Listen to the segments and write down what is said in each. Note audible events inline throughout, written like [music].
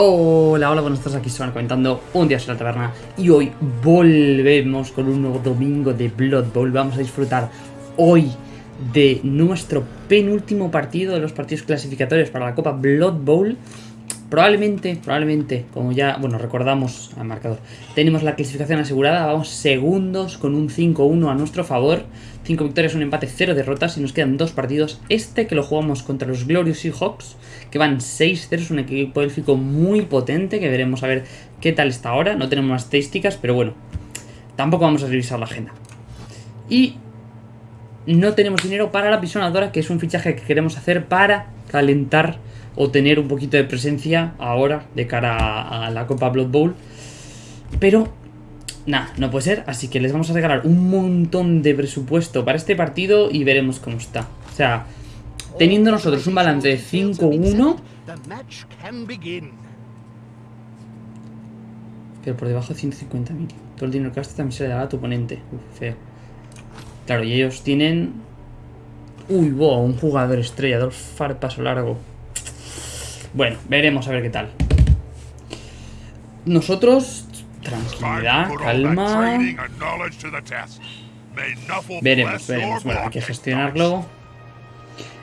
Hola, hola, buenos días, aquí van comentando un día en la taberna y hoy volvemos con un nuevo domingo de Blood Bowl. Vamos a disfrutar hoy de nuestro penúltimo partido de los partidos clasificatorios para la Copa Blood Bowl. Probablemente, probablemente, como ya, bueno, recordamos al marcador, tenemos la clasificación asegurada, vamos segundos con un 5-1 a nuestro favor. 5 victorias, un empate, 0 derrotas y nos quedan dos partidos. Este que lo jugamos contra los Glorious Seahawks, que van 6-0, es un equipo élfico muy potente, que veremos a ver qué tal está ahora. No tenemos más estadísticas, pero bueno, tampoco vamos a revisar la agenda. Y no tenemos dinero para la pisonadora, que es un fichaje que queremos hacer para calentar o tener un poquito de presencia ahora de cara a la Copa Blood Bowl. Pero Nah, no puede ser, así que les vamos a regalar un montón de presupuesto para este partido y veremos cómo está. O sea, teniendo nosotros un balance de 5-1... Pero por debajo de 150.000. Todo el dinero que gastas también se le dará a tu oponente. Uf, feo. Claro, y ellos tienen... Uy, wow, un jugador estrella, dos far paso largo. Bueno, veremos a ver qué tal. Nosotros Tranquilidad, calma. Veremos, veremos. Bueno, hay que gestionarlo.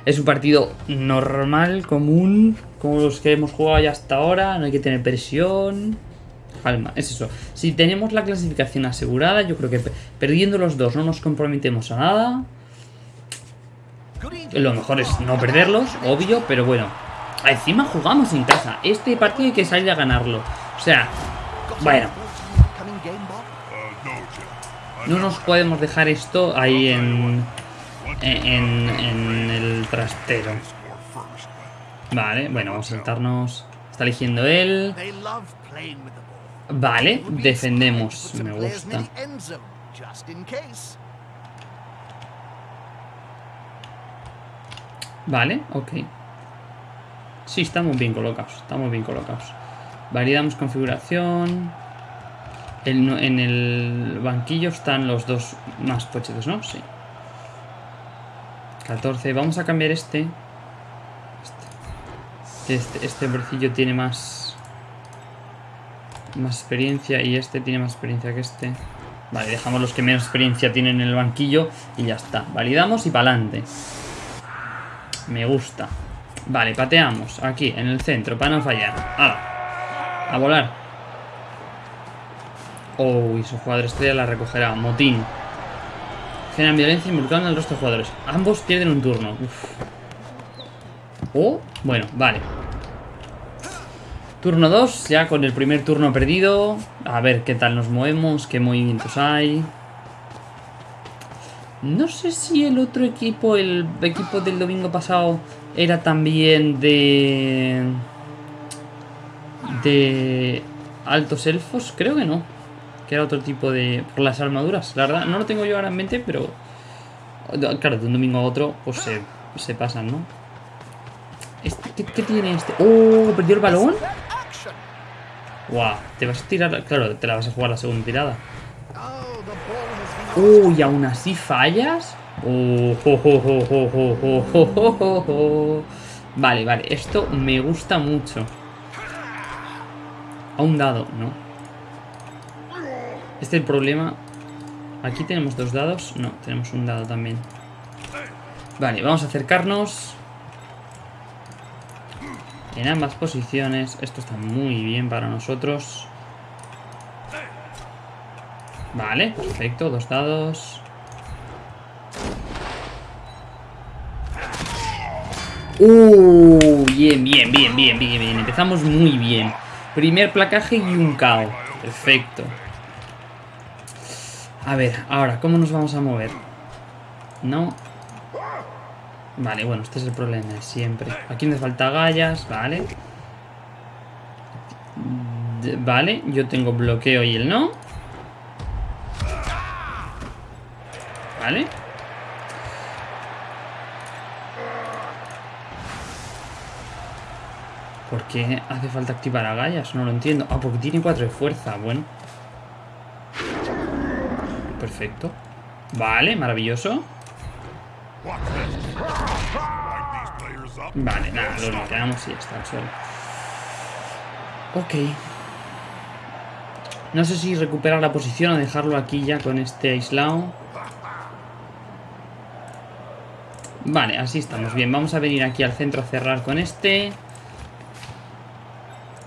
Es un partido normal, común, como los que hemos jugado ya hasta ahora. No hay que tener presión. Calma, es eso. Si tenemos la clasificación asegurada, yo creo que perdiendo los dos no nos comprometemos a nada. Lo mejor es no perderlos, obvio, pero bueno. Encima jugamos en casa. Este partido hay que salir a ganarlo. O sea, bueno, no nos podemos dejar esto ahí en, en, el trastero. Vale, bueno, vamos a sentarnos. Está eligiendo él. Vale, defendemos. Me gusta. Vale, ok. Sí, estamos bien colocados. Estamos bien colocados. Validamos configuración en el banquillo están los dos más pochetes, ¿no? Sí. 14. Vamos a cambiar este. Este, este, este tiene más... Más experiencia y este tiene más experiencia que este. Vale, dejamos los que menos experiencia tienen en el banquillo y ya está. Validamos y para adelante. Me gusta. Vale, pateamos aquí, en el centro, para no fallar. ¡Hala! A volar. Oh, y su jugador estrella la recogerá. Motín. Generan violencia involucrando al resto de jugadores. Ambos pierden un turno. Uf. Oh, bueno, vale. Turno 2, ya con el primer turno perdido. A ver qué tal nos movemos, qué movimientos hay. No sé si el otro equipo, el equipo del domingo pasado, era también de... De... Altos elfos, creo que no que era otro tipo de... por las armaduras, la verdad, no lo tengo yo ahora en mente, pero... Claro, de un domingo a otro, pues se, se pasan, ¿no? Este, ¿qué, tiene este? ¡Oh! ¿Perdió el balón? ¡Guau! Te vas a tirar... Claro, te la vas a jugar la segunda tirada. ¡Oh! ¿Y aún así fallas? ¡Oh! Vale, vale. Esto me gusta mucho. A un dado, ¿no? Este es el problema. Aquí tenemos dos dados. No, tenemos un dado también. Vale, vamos a acercarnos. En ambas posiciones. Esto está muy bien para nosotros. Vale, perfecto. Dos dados. Uh, bien, bien, bien, bien, bien, bien. Empezamos muy bien. Primer placaje y un KO. Perfecto. A ver, ahora, ¿cómo nos vamos a mover? No. Vale, bueno, este es el problema de siempre. Aquí me falta gallas, vale. vale, yo tengo bloqueo y él no. Vale. ¿Por qué hace falta activar a gallas? No lo entiendo. Ah, porque tiene 4 de fuerza. Bueno. Perfecto. Vale, maravilloso. Vale, nada, lo quedamos y ya está, Ok. No sé si recuperar la posición o dejarlo aquí ya con este aislado. Vale, así estamos. Bien, vamos a venir aquí al centro a cerrar con este.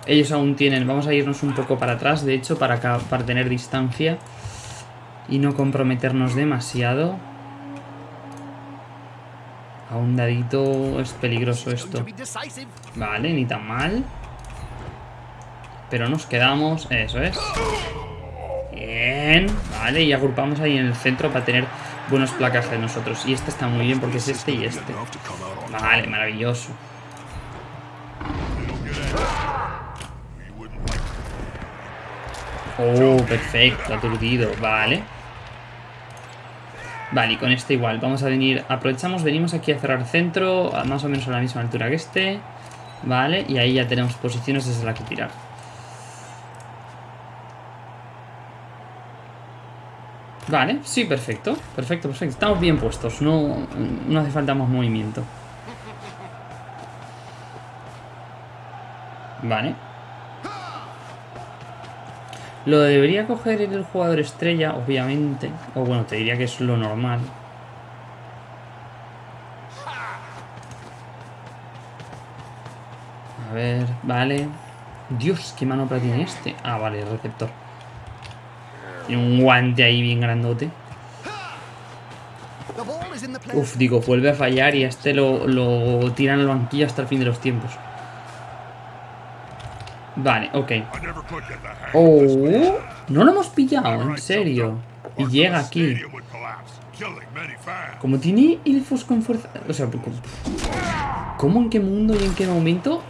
Ellos aún tienen... Vamos a irnos un poco para atrás, de hecho, para, para tener distancia. Y no comprometernos demasiado. A un dadito es peligroso esto. Vale, ni tan mal. Pero nos quedamos... Eso es. Bien. Vale, y agrupamos ahí en el centro para tener buenos placajes nosotros. Y este está muy bien porque es este y este. Vale, maravilloso. Oh, perfecto, aturdido. Vale. Vale, y con este igual. Vamos a venir... Aprovechamos, venimos aquí a cerrar centro, más o menos a la misma altura que este. Vale, y ahí ya tenemos posiciones desde la que tirar. Vale, sí, perfecto. Perfecto, perfecto. Estamos bien puestos. No, no hace falta más movimiento. Vale. Lo debería coger el jugador estrella, obviamente. O bueno, te diría que es lo normal. A ver, vale. Dios, qué manopla tiene este. Ah, vale, el receptor. Tiene un guante ahí bien grandote. Uf, digo, vuelve a fallar y a este lo, lo tiran al banquillo hasta el fin de los tiempos. Vale, ok. Oh, no lo hemos pillado, en serio. Y llega aquí. Como tiene elfos con fuerza... O sea, ¿cómo en qué mundo y en qué momento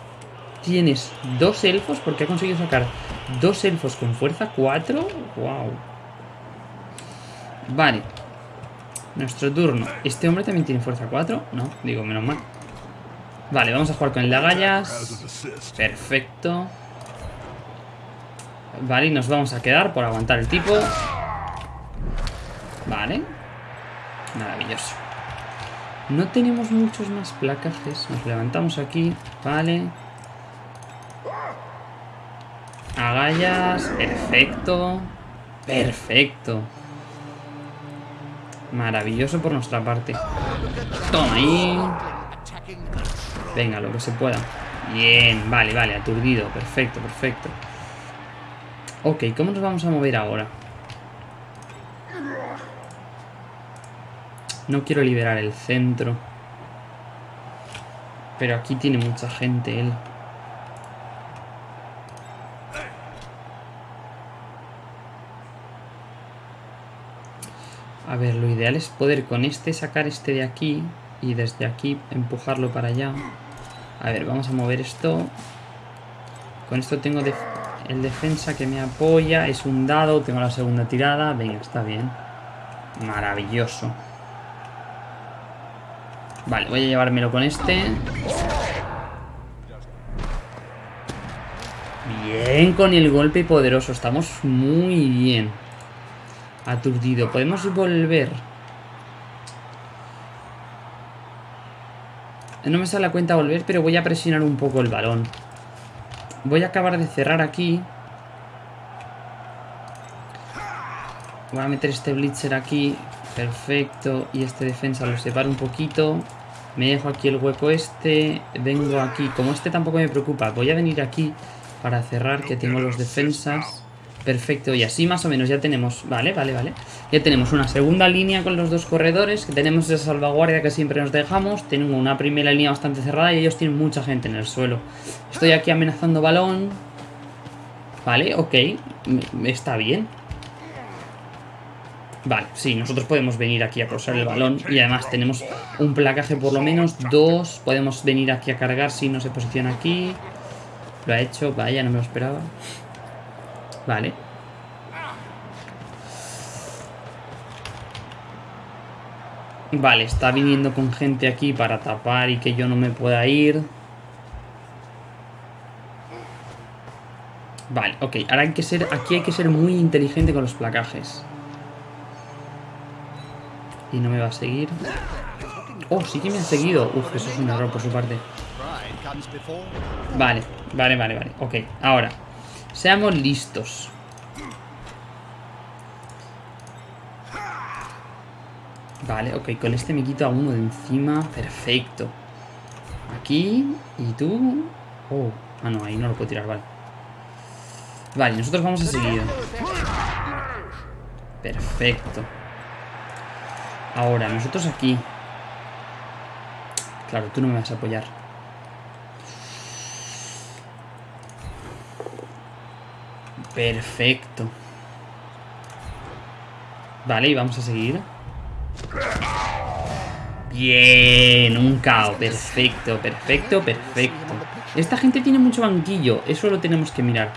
tienes dos elfos? Porque ha conseguido sacar dos elfos con fuerza, cuatro. Wow. Vale. Nuestro turno. ¿Este hombre también tiene fuerza 4? No, digo, menos mal. Vale, vamos a jugar con el lagallas. Perfecto. Vale, y nos vamos a quedar por aguantar el tipo. Vale. Maravilloso. No tenemos muchos más placajes. Nos levantamos aquí. Vale. Agallas. Perfecto. Perfecto. Maravilloso por nuestra parte. Toma ahí. Venga, lo que se pueda. Bien, vale, vale, aturdido. Perfecto, perfecto. Ok, ¿cómo nos vamos a mover ahora? No quiero liberar el centro. Pero aquí tiene mucha gente él. A ver, lo ideal es poder con este sacar este de aquí y desde aquí empujarlo para allá. A ver, vamos a mover esto. Con esto tengo el defensa que me apoya. Es un dado, tengo la segunda tirada. Venga, está bien. Maravilloso. Vale, voy a llevármelo con este. Bien con el golpe poderoso. Estamos muy bien. Aturdido. Podemos volver. No me sale la cuenta volver, pero voy a presionar un poco el balón. Voy a acabar de cerrar aquí. Voy a meter este blitzer aquí. Perfecto. Y este defensa lo separo un poquito. Me dejo aquí el hueco este. Vengo aquí. Como este tampoco me preocupa, voy a venir aquí para cerrar que tengo los defensas. Perfecto, y así más o menos ya tenemos, vale, vale, vale. Ya tenemos una segunda línea con los dos corredores Que tenemos esa salvaguardia que siempre nos dejamos Tengo una primera línea bastante cerrada Y ellos tienen mucha gente en el suelo. Estoy aquí amenazando balón. Vale, ok Está bien. Vale, sí, nosotros podemos venir aquí a cruzar el balón Y además tenemos un placaje por lo menos Dos, podemos venir aquí a cargar si no se posiciona aquí. Lo ha hecho, vaya, no me lo esperaba Vale. Vale, está viniendo con gente aquí para tapar y que yo no me pueda ir. Vale, ok. Ahora hay que ser... Aquí hay que ser muy inteligente con los placajes. Y no me va a seguir. Oh, sí que me ha seguido. Uf, eso es un error por su parte. Vale, vale, vale, vale. Ok, ahora. Seamos listos. Vale, ok, con este me quito a uno de encima. Perfecto. Aquí, y tú... Oh, ah no, ahí no lo puedo tirar, vale. Vale, nosotros vamos a seguir. Perfecto. Ahora, nosotros aquí. Claro, tú no me vas a apoyar. Perfecto. Vale, y vamos a seguir. Bien, un caos. Perfecto, perfecto, perfecto. Esta gente tiene mucho banquillo. Eso lo tenemos que mirar.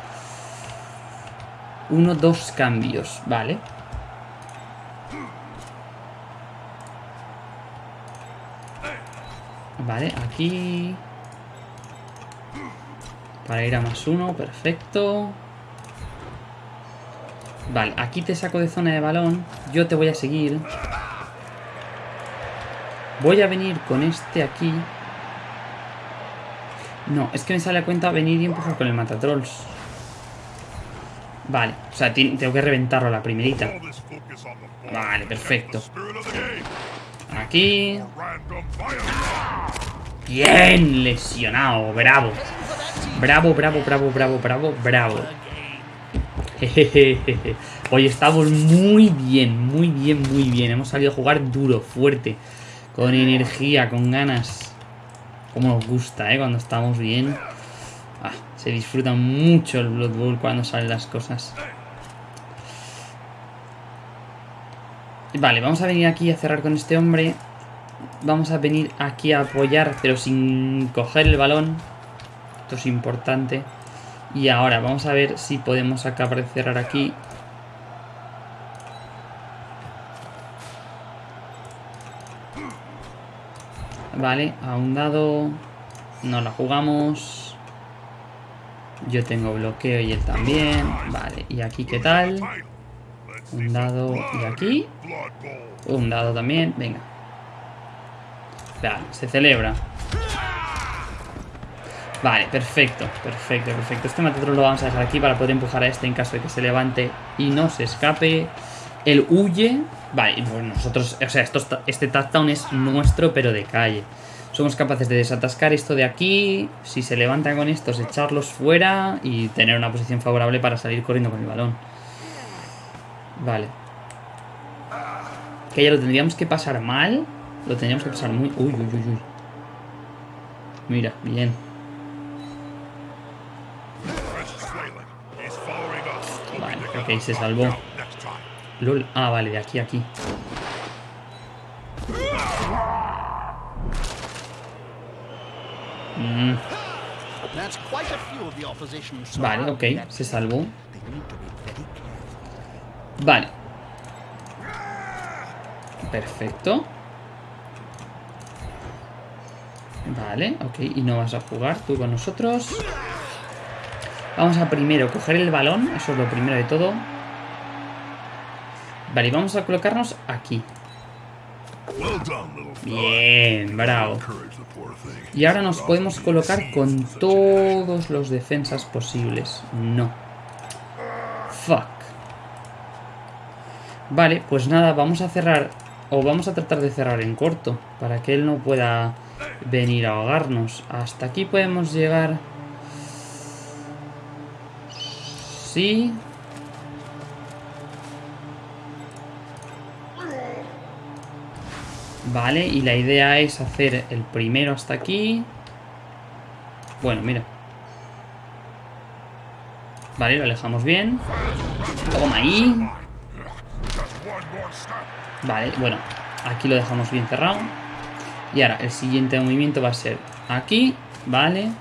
Uno, dos cambios. Vale. Vale, aquí... Para ir a más uno, perfecto. Vale, aquí te saco de zona de balón. Yo te voy a seguir. Voy a venir con este aquí. No, es que me sale a cuenta venir y empujar con el matatrolls. Vale, o sea, tengo que reventarlo a la primerita. Vale, perfecto. Aquí. Bien, lesionado, bravo. Bravo, bravo, bravo, bravo, bravo, bravo. [laughs] Hoy estamos muy bien, muy bien, muy bien. Hemos salido a jugar duro, fuerte, con energía, con ganas. Como nos gusta, ¿eh? Cuando estamos bien. Ah, se disfruta mucho el Blood Bowl cuando salen las cosas. Vale, vamos a venir aquí a cerrar con este hombre. Vamos a venir aquí a apoyar, pero sin coger el balón. Esto es importante. Y ahora vamos a ver si podemos acabar de cerrar aquí. Vale, a un dado. No la jugamos. Yo tengo bloqueo y él también. Vale, ¿y aquí qué tal? Un dado y aquí. Un dado también. Venga. Vale, se celebra. Vale, perfecto, perfecto, perfecto. Este Matatron lo vamos a dejar aquí para poder empujar a este en caso de que se levante y no se escape. Él huye. Vale, pues nosotros, o sea, esto, este touchdown es nuestro, pero de calle. Somos capaces de desatascar esto de aquí. Si se levanta con estos, echarlos fuera y tener una posición favorable para salir corriendo con el balón. Vale. Que ya lo tendríamos que pasar mal. Lo tendríamos que pasar muy... Uy, uy, uy, uy. Mira, bien. Ok, se salvó. LOL. Ah, vale, de aquí a aquí. Mm. Vale, ok, se salvó. Vale. Perfecto. Vale, ok. Y no vas a jugar tú con nosotros. Vamos a primero coger el balón, eso es lo primero de todo. Vale, y vamos a colocarnos aquí. Bien, bravo. Y ahora nos podemos colocar con todos los defensas posibles. No. Fuck. Vale, pues nada, vamos a cerrar... O vamos a tratar de cerrar en corto. Para que él no pueda venir a ahogarnos. Hasta aquí podemos llegar... Vale, y la idea es hacer el primero hasta aquí. Bueno, mira. Vale, lo alejamos bien. Toma ahí. Vale, bueno. Aquí lo dejamos bien cerrado. Y ahora, el siguiente movimiento va a ser aquí. Vale.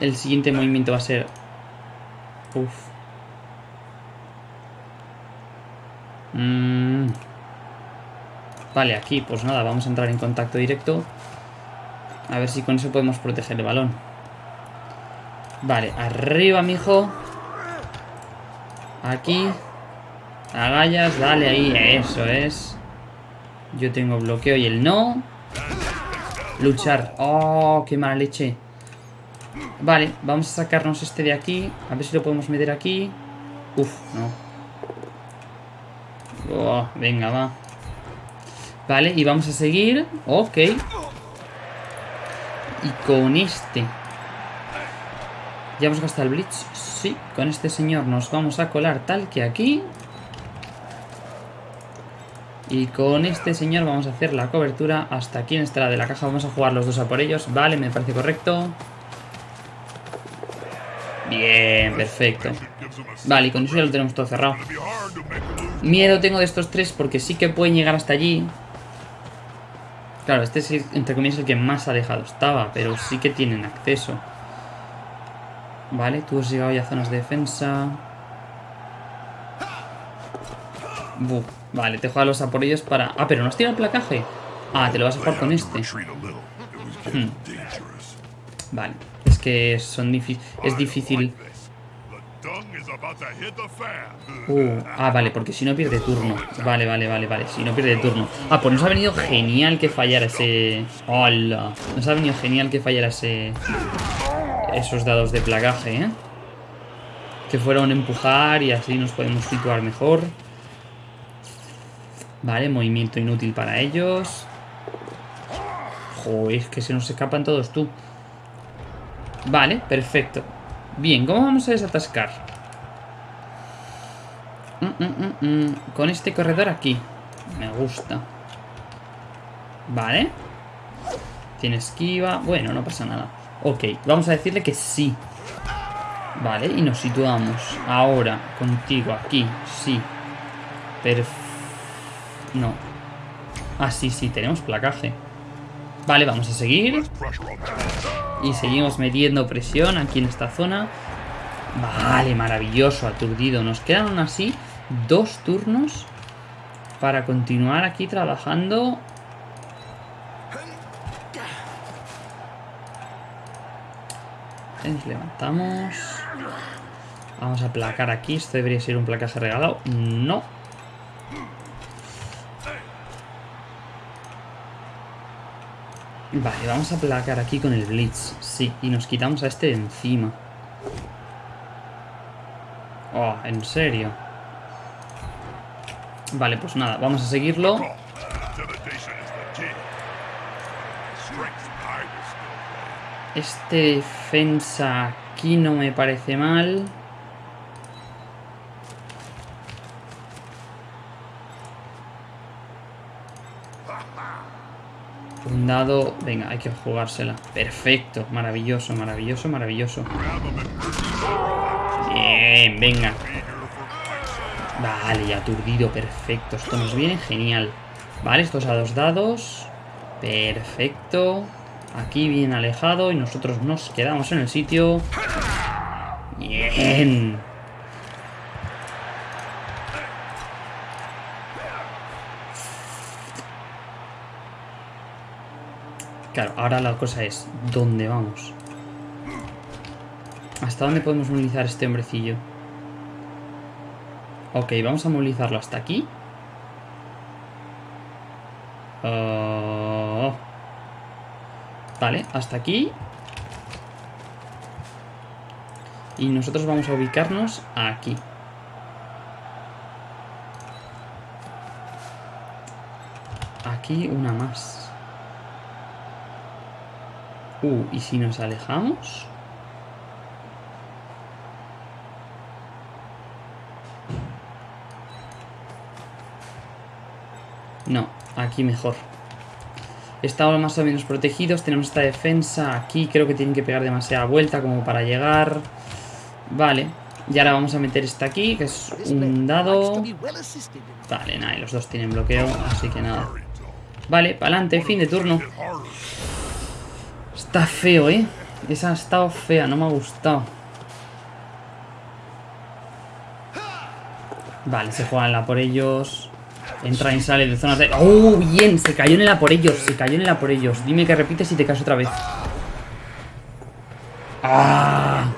El siguiente movimiento va a ser... Uf. Mm. Vale, aquí, pues nada, vamos a entrar en contacto directo. A ver si con eso podemos proteger el balón. Vale, arriba, mijo. Aquí. Agallas, dale ahí, eso es. Yo tengo bloqueo y el no. Luchar. Oh, qué mala leche. Vale, vamos a sacarnos este de aquí. A ver si lo podemos meter aquí. Uf, no. Venga, va. Vale, y vamos a seguir. Ok. Y con este. ¿Ya hemos gastado el Blitz? Sí, con este señor nos vamos a colar tal que aquí. Y con este señor vamos a hacer la cobertura hasta aquí en esta de la caja. Vamos a jugar los dos a por ellos. Vale, me parece correcto. Bien, perfecto. Vale, y con eso ya lo tenemos todo cerrado. Miedo tengo de estos tres porque sí que pueden llegar hasta allí. Claro, este es, entre comillas, el que más alejado estaba, pero sí que tienen acceso. Vale, tú has llegado ya a zonas de defensa. Vale, te juegas los aporillos para... Ah, pero no has tirado el placaje. Ah, te lo vas a jugar con este. Hmm. Vale, que son es difícil... Uh, ah, vale, porque si no pierde turno. Vale, vale, vale, vale. Si no pierde turno. Ah, pues nos ha venido genial que fallara ese... ¡Hola! Nos ha venido genial que fallara ese... Esos dados de plagaje, ¿eh? Que fueron empujar y así nos podemos situar mejor. Vale, movimiento inútil para ellos. Joder, es que se nos escapan todos tú. Vale, perfecto. Bien, ¿cómo vamos a desatascar? Mm, mm, mm, Con este corredor aquí. Me gusta. Vale. Tiene esquiva. Bueno, no pasa nada. Ok, vamos a decirle que sí. Vale, y nos situamos. Ahora, contigo, aquí. Sí. Perfecto. No. Ah, sí, sí, tenemos placaje. Vale, vamos a seguir. Y seguimos metiendo presión aquí en esta zona. Vale, maravilloso, aturdido. Nos quedan así dos turnos para continuar aquí trabajando. Levantamos. Vamos a placar aquí. Esto debería ser un placaje regalado. No. Vale, vamos a placar aquí con el Blitz. Sí, y nos quitamos a este de encima. Oh, en serio. Vale, pues nada, vamos a seguirlo. Este defensa aquí no me parece mal. Dado... Venga, hay que jugársela. Perfecto. Maravilloso, maravilloso, maravilloso. Bien, venga. Vale, aturdido. Perfecto. Esto nos viene genial. Vale, estos a dos dados. Perfecto. Aquí bien alejado y nosotros nos quedamos en el sitio. Bien. Claro, ahora la cosa es, ¿dónde vamos? ¿Hasta dónde podemos movilizar este hombrecillo? Ok, vamos a movilizarlo hasta aquí. Oh. Vale, hasta aquí. Y nosotros vamos a ubicarnos aquí. Aquí una más. Uh, ¿y si nos alejamos? No, aquí mejor. Estamos más o menos protegidos. Tenemos esta defensa aquí. Creo que tienen que pegar demasiada vuelta como para llegar. Vale. Y ahora vamos a meter esta aquí, que es un dado. Vale, nada, y los dos tienen bloqueo, así que nada. Vale, para adelante, fin de turno. Está feo, ¿eh? Esa ha estado fea, no me ha gustado. Vale, se juega en la por ellos. Entra y sale de zonas de... ¡Oh, bien! Se cayó en la por ellos, se cayó en la por ellos. Dime que repites y te caes otra vez. ¡Ah!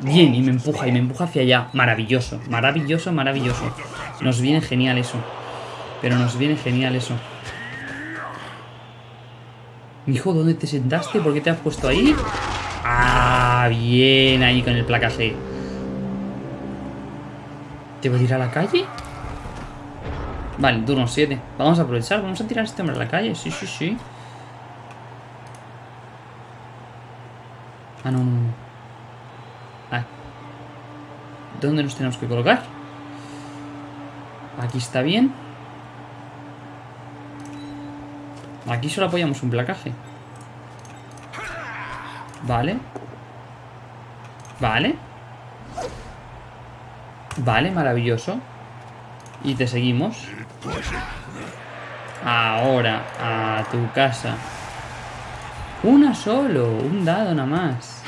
Bien, y me empuja, y me empuja hacia allá. Maravilloso, maravilloso, maravilloso. Nos viene genial eso. Pero nos viene genial eso. Hijo, ¿dónde te sentaste? ¿Por qué te has puesto ahí? Ah, bien ahí con el placaje. ¿Debo ir a la calle? Vale, turno 7. Vamos a aprovechar, vamos a tirar a este hombre a la calle. Sí, sí, sí. Ah, no, no. Ah. ¿Dónde nos tenemos que colocar? Aquí está bien. Aquí solo apoyamos un placaje. Vale. Vale. Vale, maravilloso. Y te seguimos. Ahora, a tu casa. Una solo, un dado nada más.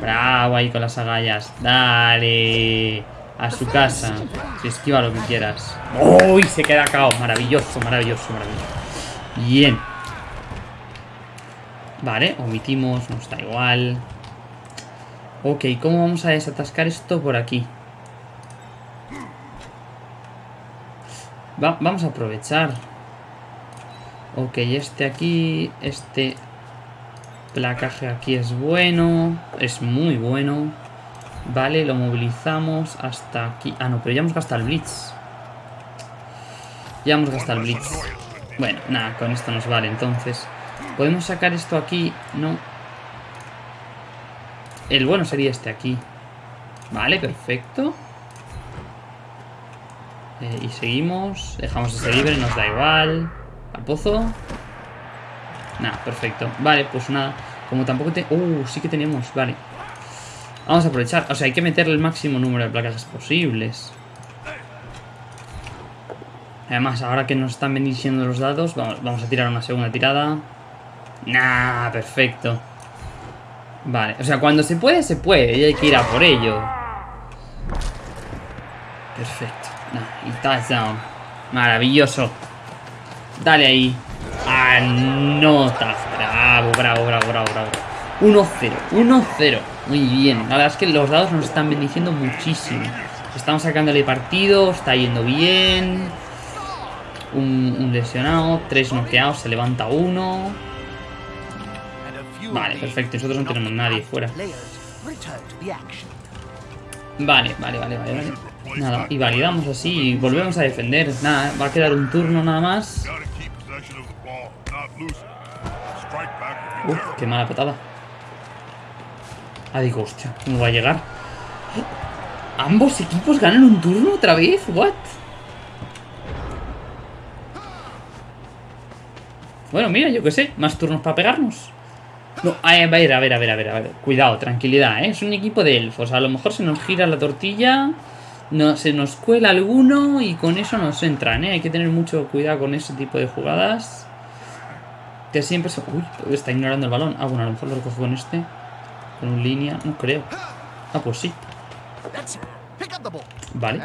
Bravo ahí con las agallas. Dale. A su casa. Esquiva lo que quieras. ¡Uy! Se queda cao. Maravilloso, maravilloso, maravilloso. Bien. Vale, omitimos, nos da igual. Ok, ¿cómo vamos a desatascar esto por aquí? vamos a aprovechar. Ok, este aquí, este placaje aquí es bueno, es muy bueno. Vale, lo movilizamos hasta aquí. Ah, no, pero ya hemos gastado el Blitz. Ya hemos gastado el Blitz. Bueno, nada, con esto nos vale entonces. Podemos sacar esto aquí, no. El bueno sería este aquí. Vale, perfecto. Eh, y seguimos. Dejamos ese libre, nos da igual. Al pozo. Nada, perfecto. Vale, pues nada. Como tampoco te... Uh, sí que tenemos, vale. Vamos a aprovechar. O sea, hay que meterle el máximo número de placas posibles. Además, ahora que nos están bendiciendo los dados, vamos, vamos a tirar una segunda tirada. Nah, perfecto. Vale, o sea, cuando se puede, se puede. Y hay que ir a por ello. Perfecto. Nah, y touchdown. Maravilloso. Dale ahí. Anota. Bravo, bravo, bravo, bravo, bravo. 1-0, 1-0. Muy bien. La verdad es que los dados nos están bendiciendo muchísimo. Estamos sacándole partido, está yendo bien. Un, lesionado, tres noqueados, se levanta uno. Vale, perfecto. Nosotros no tenemos nadie fuera. Vale, vale, vale, vale, vale. Nada, y validamos así y volvemos a defender. Nada, va a quedar un turno nada más. Uf, qué mala patada. Ah, digo, hostia, ¿cómo va a llegar? ¿Ambos equipos ganan un turno otra vez? ¿What? Bueno, mira, yo qué sé, más turnos para pegarnos. No, a ver, a ver, a ver, a ver, a ver. Cuidado, tranquilidad, ¿eh? Es un equipo de elfos. A lo mejor se nos gira la tortilla, no, se nos cuela alguno y con eso nos entran, ¿eh? Hay que tener mucho cuidado con ese tipo de jugadas. Que siempre se... Uy, está ignorando el balón. Ah, bueno, a lo mejor lo recojo con este. Con un línea, no creo. Ah, pues sí. Vale.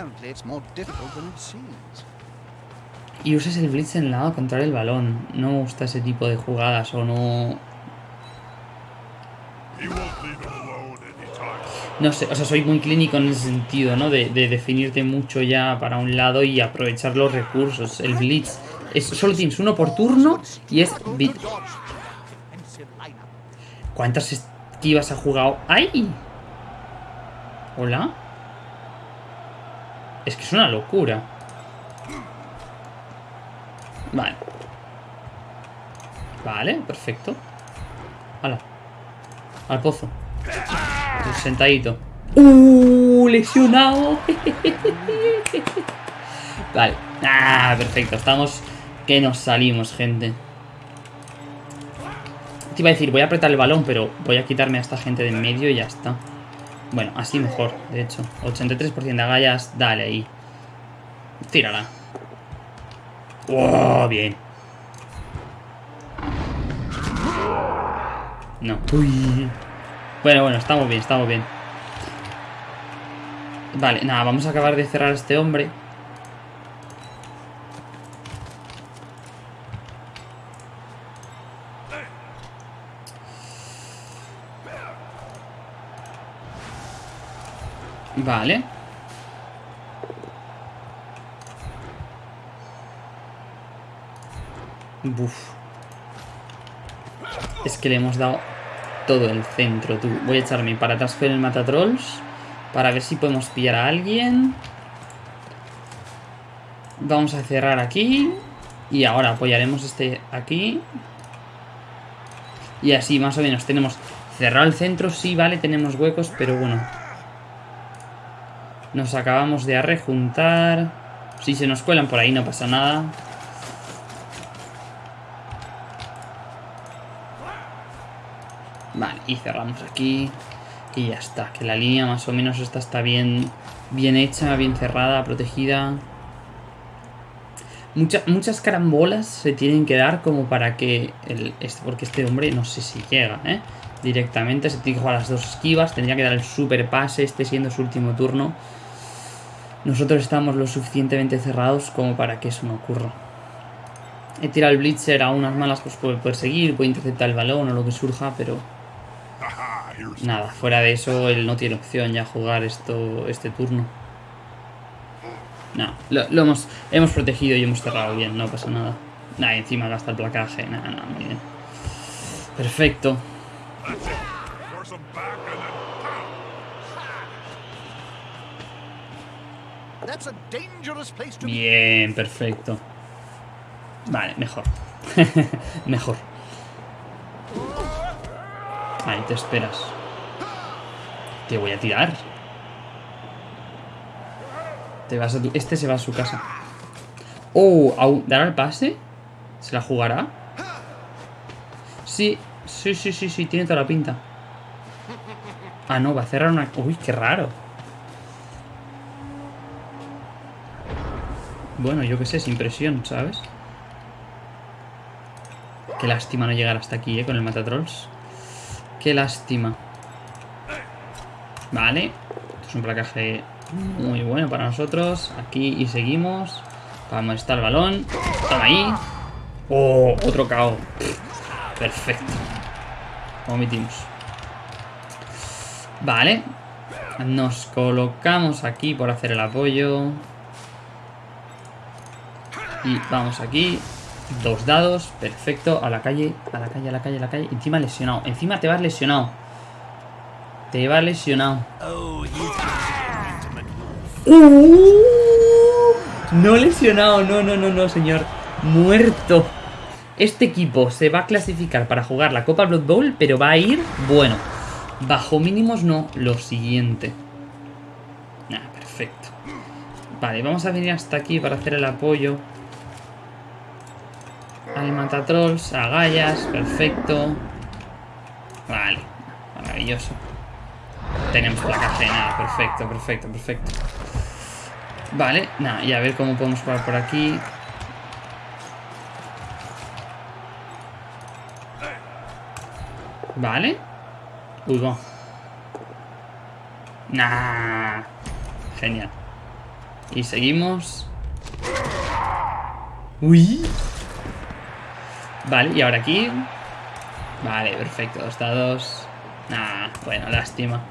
Y usas el blitz en el lado contra el balón. No me gusta ese tipo de jugadas o no... No sé, o sea, soy muy clínico en ese sentido, ¿no? De, definirte mucho ya para un lado y aprovechar los recursos. El blitz. Es, solo tienes uno por turno y es... ¿Cuántas esquivas ha jugado? ¡Ay! ¿Hola? Es que es una locura. Vale. Vale, perfecto. Hala. Al pozo. Sentadito. ¡Uh! Lesionado. [laughs] vale. Ah, perfecto. Estamos... Que nos salimos, gente. Te iba a decir, voy a apretar el balón, pero voy a quitarme a esta gente de en medio y ya está. Bueno, así mejor, de hecho. 83% de agallas, dale ahí. Tírala. ¡Oh! Bien. No. Uy. Bueno, bueno, estamos bien, estamos bien. Vale, nada, vamos a acabar de cerrar a este hombre. Vale. Es que le hemos dado todo el centro, tú. Voy a echarme para atrás con el matatrolls. Para ver si podemos pillar a alguien. Vamos a cerrar aquí. Y ahora apoyaremos este aquí. Y así más o menos tenemos cerrado el centro. Sí, vale, tenemos huecos, pero bueno. Nos acabamos de arrejuntar. Si se nos cuelan por ahí no pasa nada. Vale, y cerramos aquí. Y ya está, que la línea más o menos esta está bien, bien hecha, bien cerrada, protegida. muchas carambolas se tienen que dar como para que... El, este, porque este hombre no sé si llega, ¿eh? Directamente se tiene que jugar las dos esquivas. Tendría que dar el super pase, este siendo su último turno. Nosotros estamos lo suficientemente cerrados como para que eso no ocurra. He tirado el Blitzer a unas malas, pues puede perseguir, puede interceptar el balón o lo que surja, pero Nada, fuera de eso, él no tiene opción ya jugar esto este turno. No, lo, hemos, hemos protegido y hemos cerrado bien, no pasa nada. Nada, encima gasta el placaje, nada, nada, muy bien. Perfecto. Bien, perfecto. Vale, mejor. [laughs] mejor. Ahí te esperas. Te voy a tirar. Te vas a Este se va a su casa. Oh, ¿dará el pase? ¿Se la jugará? Sí, sí, sí, sí, sí, tiene toda la pinta. Ah, no, va a cerrar una... Uy, qué raro. Bueno, yo qué sé, sin presión, ¿sabes? Qué lástima no llegar hasta aquí, ¿eh? Con el Matatrolls. Qué lástima. Vale. Esto es un placaje muy bueno para nosotros. Aquí y seguimos. Vamos, está el balón. Ahí. Oh, otro KO. Perfecto. Omitimos. Vale. Nos colocamos aquí por hacer el apoyo. Y vamos aquí. Dos dados, perfecto. A la calle, a la calle, a la calle, a la calle. Encima lesionado. Encima te vas lesionado. Te vas lesionado. Uh, no lesionado, no, no, no, no, señor. Muerto. Este equipo se va a clasificar para jugar la Copa Blood Bowl, pero va a ir, bueno, bajo mínimos no, lo siguiente. Nah, perfecto. Vale, vamos a venir hasta aquí para hacer el apoyo. Al matatrolls, agallas, perfecto. Vale, maravilloso. Tenemos la cadena, perfecto, perfecto, perfecto. Vale, nada, y a ver cómo podemos jugar por aquí. Vale. Uy, va. Nah. Genial. Y seguimos. Uy. Vale, y ahora aquí. Vale, perfecto. Dos dados. Nah, bueno, lástima.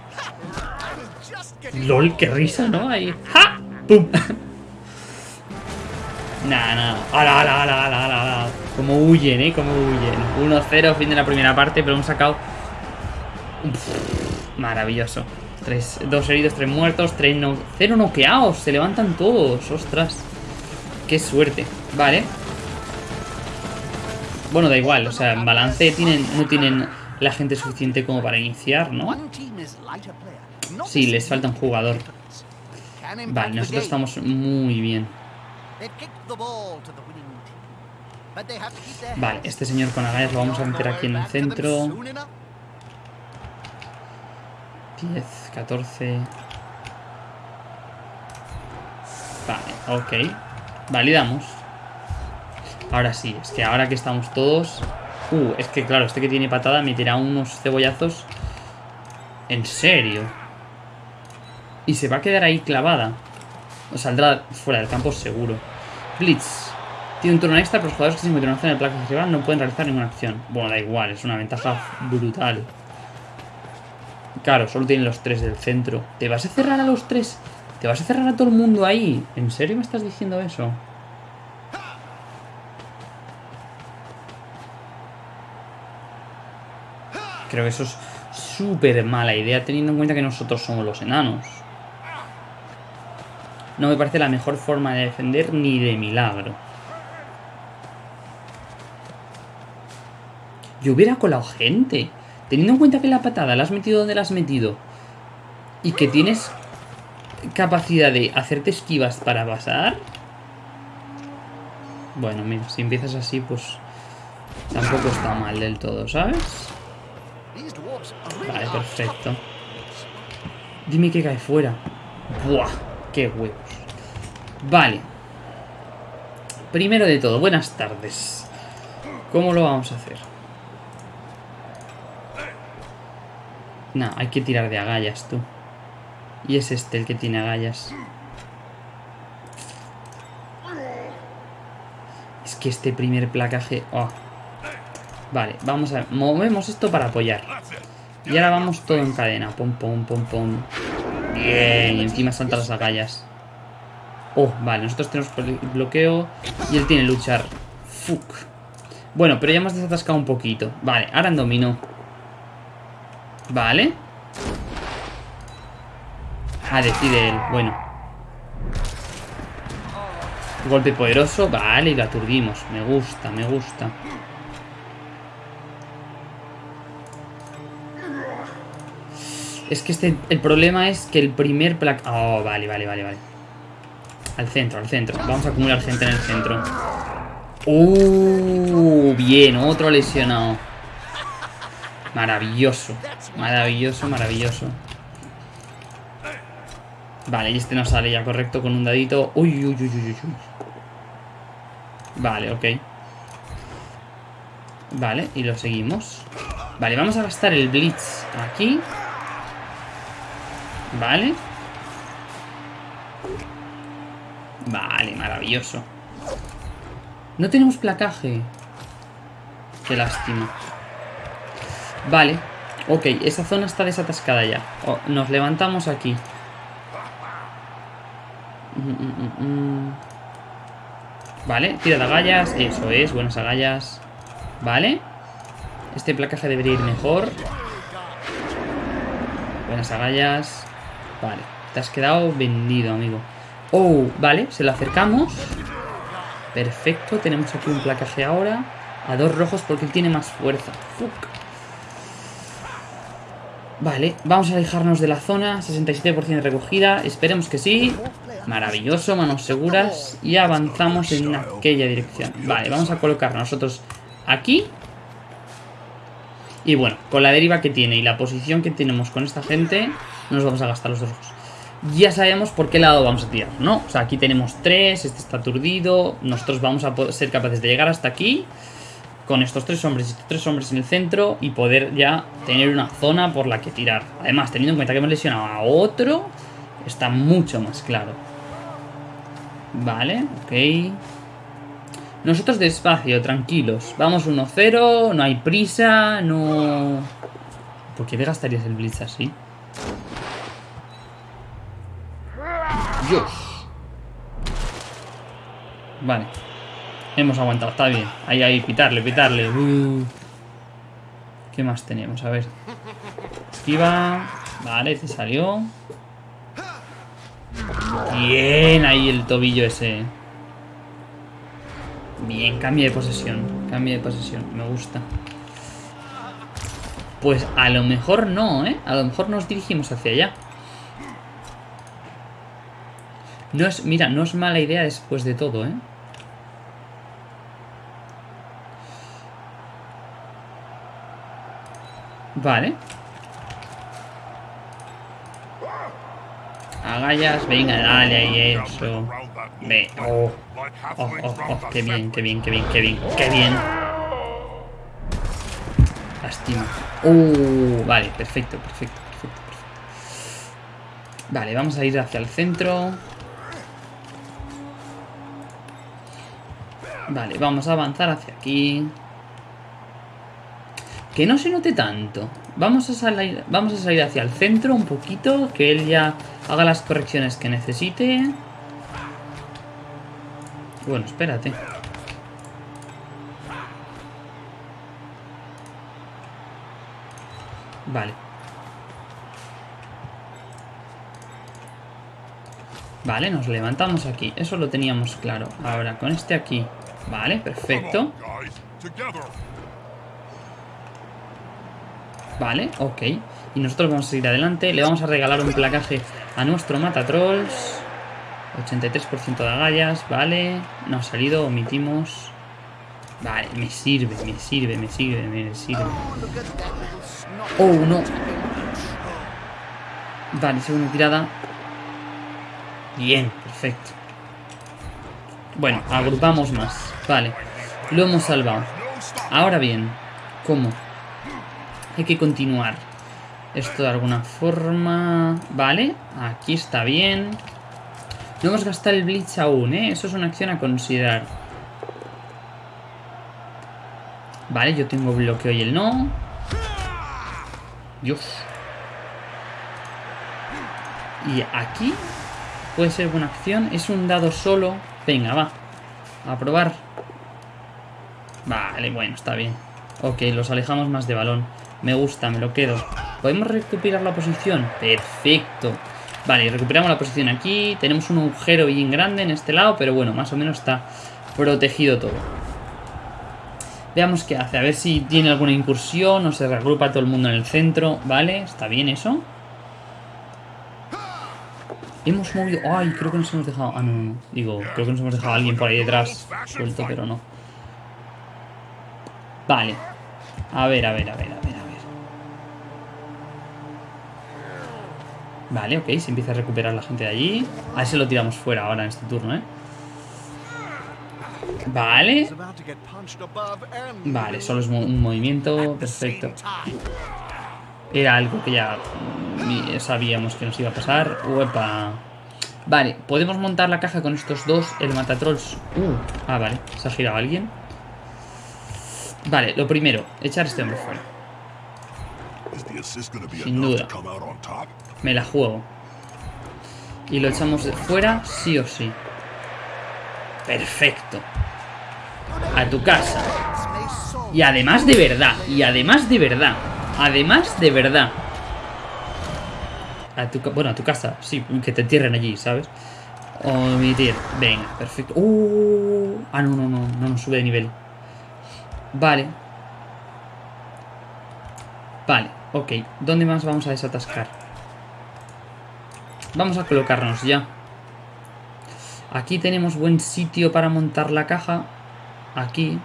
LOL, qué risa, ¿no? Ahí. ¡Ja! ¡Pum! [laughs] Nah, nah. ¡Hala, ala, ala, ala, ala! Como huyen, ¿eh? Como huyen. 1-0, fin de la primera parte, pero hemos sacado... maravilloso. Tres, dos heridos, tres muertos, tres no... Cero noqueados. Se levantan todos. Ostras. Qué suerte. Vale. Bueno, da igual, o sea, en balance tienen, no tienen la gente suficiente como para iniciar, ¿no? Sí, les falta un jugador. Vale, nosotros estamos muy bien. Vale, este señor con agallas lo vamos a meter aquí en el centro. 10, 14... Vale, ok. Validamos. Ahora sí, es que ahora que estamos todos... Uh, es que claro, este que tiene patada me tira unos cebollazos. En serio. Y se va a quedar ahí clavada. O saldrá fuera del campo seguro. Blitz. Tiene un turno extra, pero los jugadores que se encuentran en el placa rival no pueden realizar ninguna acción. Bueno, da igual, es una ventaja brutal. Claro, solo tienen los tres del centro. ¿Te vas a cerrar a los tres? ¿Te vas a cerrar a todo el mundo ahí? ¿En serio me estás diciendo eso? Creo que eso es súper mala idea teniendo en cuenta que nosotros somos los enanos. No me parece la mejor forma de defender ni de milagro. Yo hubiera colado gente. Teniendo en cuenta que la patada la has metido donde la has metido. Y que tienes capacidad de hacerte esquivas para pasar. Bueno, mira, si empiezas así, pues tampoco está mal del todo, ¿sabes? Vale, perfecto. Dime que cae fuera. Buah, qué huevos. Vale. Primero de todo, buenas tardes. ¿Cómo lo vamos a hacer? No, hay que tirar de agallas, tú. Y es este el que tiene agallas. Es que este primer placaje... Oh. Vale, vamos a... Movemos esto para apoyar. Y ahora vamos todo en cadena. Pum, pum, pum, pum. Bien, y encima saltan las agallas. Oh, vale, nosotros tenemos bloqueo y él tiene luchar. Fuck. Bueno, pero ya hemos desatascado un poquito. Vale, ahora en dominó. Vale. Ah, decide él. Bueno. Golpe poderoso. Vale, y lo aturdimos. Me gusta, me gusta. Es que este, el problema es que el primer placa... Oh, vale, vale, vale, vale. Al centro, al centro. Vamos a acumular gente en el centro. Uh, bien, otro lesionado. Maravilloso. Maravilloso, maravilloso. Vale, y este no sale ya correcto con un dadito. Uy, uy, uy, uy, uy. Vale, ok. Vale, y lo seguimos. Vale, vamos a gastar el Blitz aquí. Vale. Vale, maravilloso. No tenemos placaje. Qué lástima. Vale. Ok, esa zona está desatascada ya. Oh, nos levantamos aquí. Mm, mm, mm, vale, tira de agallas. Eso es, buenas agallas. Vale. Este placaje debería ir mejor. Buenas agallas. Vale, te has quedado vendido, amigo. Oh, vale, se lo acercamos. Perfecto, tenemos aquí un placaje ahora. A dos rojos porque él tiene más fuerza. Fuck. Vale, vamos a alejarnos de la zona. 67% de recogida. Esperemos que sí. Maravilloso, manos seguras. Y avanzamos en aquella dirección. Vale, vamos a colocar nosotros aquí. Y bueno, con la deriva que tiene y la posición que tenemos con esta gente, nos vamos a gastar los dos ojos. Ya sabemos por qué lado vamos a tirar, ¿no? O sea, aquí tenemos tres, este está aturdido. Nosotros vamos a ser capaces de llegar hasta aquí con estos tres hombres y estos tres hombres en el centro y poder ya tener una zona por la que tirar. Además, teniendo en cuenta que hemos lesionado a otro, está mucho más claro. Vale, ok. Nosotros despacio, tranquilos. Vamos 1-0, no hay prisa, no... ¿Por qué te gastarías el blitz así? Vale. Hemos aguantado, está bien. Ahí, ahí, pitarle, pitarle. Uh. ¿Qué más tenemos? A ver. Esquiva. Vale, te salió. Bien, ahí el tobillo ese. Bien, cambio de posesión. Cambio de posesión, me gusta. Pues a lo mejor no, ¿eh? A lo mejor nos dirigimos hacia allá. No es, mira, no es mala idea después de todo, ¿eh? Vale. Agallas, venga, dale ahí eso. Ve, oh. Oh, oh, oh, qué bien, qué bien, qué bien, qué bien, qué bien. Lástima. Uh, vale, perfecto, perfecto, perfecto, perfecto. Vale, vamos a ir hacia el centro. Vale, vamos a avanzar hacia aquí. Que no se note tanto. Vamos a, salir, vamos a salir hacia el centro un poquito, que él ya haga las correcciones que necesite. Bueno, espérate. Vale. Vale, nos levantamos aquí. Eso lo teníamos claro. Ahora, con este aquí. Vale, perfecto. Vale, ok. Y nosotros vamos a seguir adelante. Le vamos a regalar un placaje a nuestro Matatrolls. 83% de agallas, vale. No ha salido, omitimos. Vale, me sirve, me sirve, me sirve, me sirve. Oh, no. Vale, segunda tirada. Bien, perfecto. Bueno, agrupamos más. Vale, lo hemos salvado. Ahora bien, ¿cómo? Hay que continuar. Esto de alguna forma... Vale, aquí está bien. No hemos gastado el Blitz aún, ¿eh? Eso es una acción a considerar. Vale, yo tengo bloqueo y el no. Dios. Y aquí puede ser buena acción. Es un dado solo. Venga, va. A probar. Vale, bueno, está bien. Ok, los alejamos más de balón. Me gusta, me lo quedo. ¿Podemos recuperar la posición? Perfecto. Vale, recuperamos la posición aquí. Tenemos un agujero bien grande en este lado, pero bueno, más o menos está protegido todo. Veamos qué hace, a ver si tiene alguna incursión o se reagrupa todo el mundo en el centro. Vale, está bien eso. Hemos movido... Ay, creo que nos hemos dejado... Ah, no, no, Digo, creo que nos hemos dejado a alguien por ahí detrás suelto, pero no. Vale. A ver, a ver, a ver, a ver. Vale, ok, se empieza a recuperar la gente de allí. A ver si lo tiramos fuera ahora en este turno, ¿eh? Vale. Vale, solo es un movimiento. Perfecto. Era algo que ya sabíamos que nos iba a pasar. Uepa. Vale, podemos montar la caja con estos dos. El matatrolls. Uh, ah, vale. Se ha girado alguien. Vale, lo primero, echar este hombre fuera. Sin duda. Me la juego. Y lo echamos de fuera, sí o sí. Perfecto. A tu casa. Y además de verdad. Y además de verdad. Además de verdad. A tu, bueno, a tu casa. Sí, que te entierren allí, ¿sabes? Omitir. Venga, perfecto. Uh, ah, no, no, no. No nos sube de nivel. Vale. Vale, ok. ¿Dónde más vamos a desatascar? Vamos a colocarnos ya. Aquí tenemos buen sitio para montar la caja. Aquí.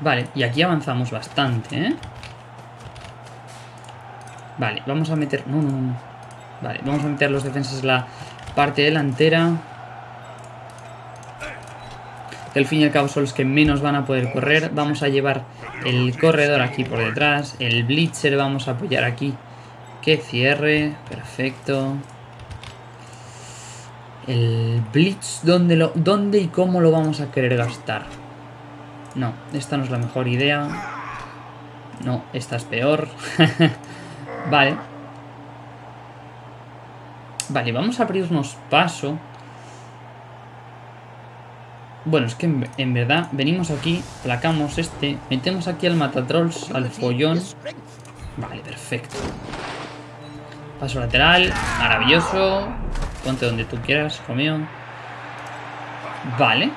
Vale, y aquí avanzamos bastante, ¿eh? Vale, vamos a meter... No, no, no. Vale, vamos a meter los defensas en la parte delantera. Que al fin y al cabo son los que menos van a poder correr. Vamos a llevar el corredor aquí por detrás. El blitzer vamos a apoyar aquí que cierre, perfecto. El Blitz, ¿dónde, ¿dónde y cómo lo vamos a querer gastar? No, esta no es la mejor idea. No, esta es peor. [laughs] vale. Vale, vamos a abrirnos paso. Bueno, es que en, verdad venimos aquí, placamos este, metemos aquí al matatrolls, al follón. Vale, perfecto. Paso lateral, maravilloso. Ponte donde tú quieras, mío. Vale.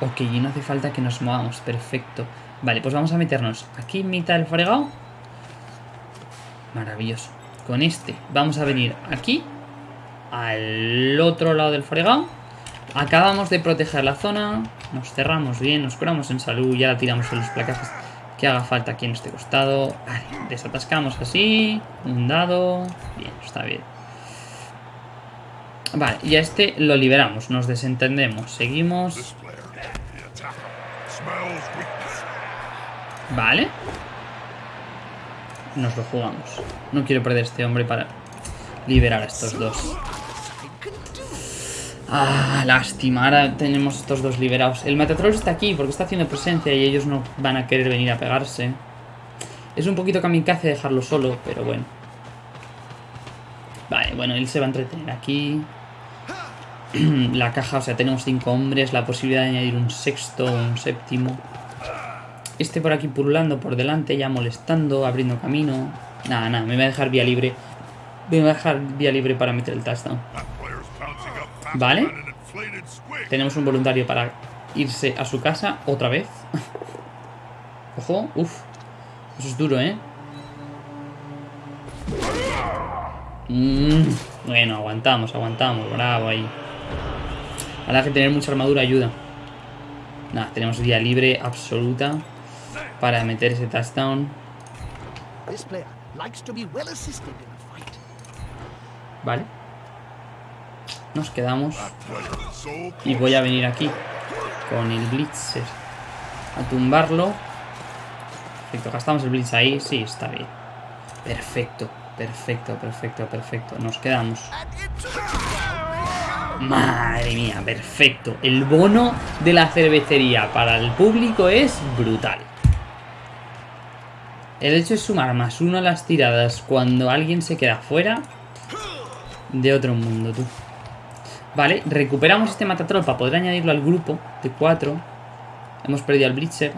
Ok, y no hace falta que nos movamos, perfecto. Vale, pues vamos a meternos aquí en mitad del fregado. Maravilloso. Con este vamos a venir aquí, al otro lado del fregado. Acabamos de proteger la zona, nos cerramos bien, nos curamos en salud, ya la tiramos en los placajes que haga falta aquí en este costado. Vale, desatascamos así. Un dado. Bien, está bien. Vale, y a este lo liberamos, nos desentendemos. Seguimos. Vale. Nos lo jugamos. No quiero perder este hombre para liberar a estos dos. Ah, lástima. Ahora tenemos estos dos liberados. El Metatrol está aquí porque está haciendo presencia y ellos no van a querer venir a pegarse. Es un poquito kamikaze dejarlo solo, pero bueno. Vale, bueno, él se va a entretener aquí. [clears throat] La caja, o sea, tenemos cinco hombres. La posibilidad de añadir un sexto o un séptimo. Este por aquí pululando por delante, ya molestando, abriendo camino. Nada, nada, me voy a dejar vía libre. Me voy a dejar vía libre para meter el touchdown. Vale. Tenemos un voluntario para irse a su casa otra vez. [laughs] Ojo, uff. Eso es duro, ¿eh? Mm, bueno, aguantamos, aguantamos. Bravo ahí. Ahora que tener mucha armadura ayuda. Nada, tenemos vía libre absoluta para meter ese touchdown. Vale. Nos quedamos. Y voy a venir aquí con el Blitzer a tumbarlo. Perfecto, gastamos el Blitz ahí. Sí, está bien. Perfecto, perfecto, perfecto, perfecto. Nos quedamos. Madre mía, perfecto. El bono de la cervecería para el público es brutal. El hecho de sumar más uno a las tiradas cuando alguien se queda fuera de otro mundo, tú. Vale, recuperamos este matatrol para poder añadirlo al grupo de cuatro. Hemos perdido al Blitzer.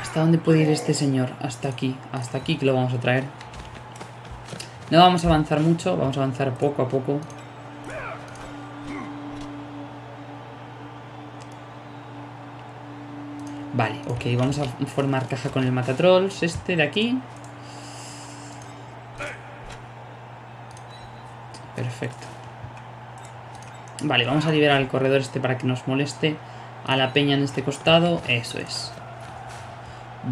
¿Hasta dónde puede ir este señor? Hasta aquí, hasta aquí que lo vamos a traer. No vamos a avanzar mucho, vamos a avanzar poco a poco. Vale, ok, vamos a formar caja con el matatrolls, este de aquí. Perfecto. Vale, vamos a liberar el corredor este para que nos moleste a la peña en este costado. Eso es.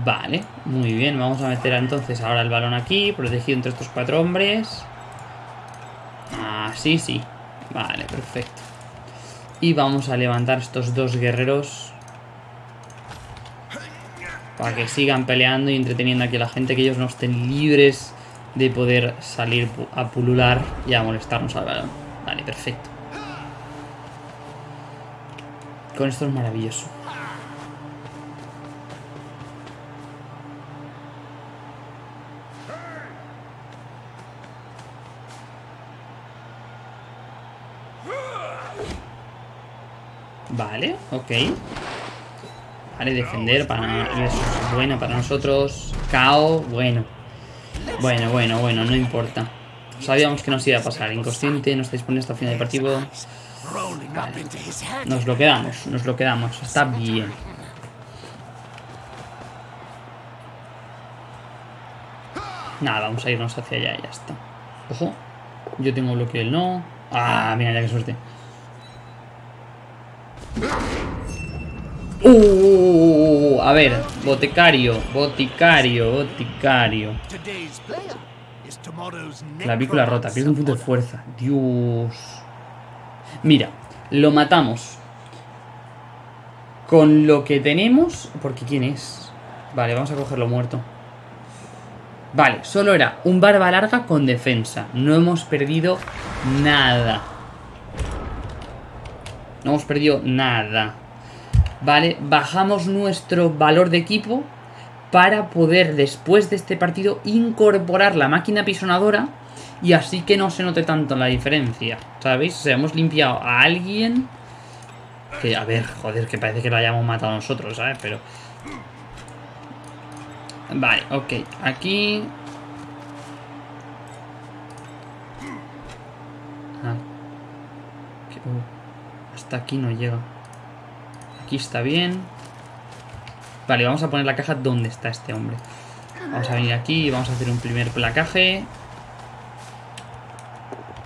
Vale, muy bien. Vamos a meter entonces ahora el balón aquí, protegido entre estos cuatro hombres. Ah, sí, sí. Vale, perfecto. Y vamos a levantar estos dos guerreros. Para que sigan peleando y entreteniendo aquí a la gente, que ellos no estén libres de poder salir a pulular y a molestarnos al balón. Vale, perfecto. Con esto es maravilloso. Vale, ok. Vale, defender para es bueno para nosotros. KO, bueno. Bueno, bueno, bueno, no importa. Sabíamos que nos iba a pasar. Inconsciente, no está disponible hasta el final del partido. Vale. Nos lo quedamos, nos lo quedamos. Está bien. Nada, vamos a irnos hacia allá y ya está. Ojo. Yo tengo bloqueo el no. Ah, mira, ya que suerte. Uh, a ver, boticario, boticario, boticario. Clavícula rota, pierde un punto de fuerza. Dios. Mira, lo matamos. Con lo que tenemos... Porque ¿quién es? Vale, vamos a cogerlo muerto. Vale, solo era un barba larga con defensa. No hemos perdido nada. No hemos perdido nada. Vale, bajamos nuestro valor de equipo para poder después de este partido incorporar la máquina pisonadora y así que no se note tanto la diferencia, ¿sabéis? O sea, hemos limpiado a alguien que, a ver, joder, que parece que lo hayamos matado nosotros, ¿sabes? Pero... Vale, ok, aquí... Ah. Uh, hasta aquí no llega. Aquí está bien. Vale, vamos a poner la caja donde está este hombre. Vamos a venir aquí y vamos a hacer un primer placaje.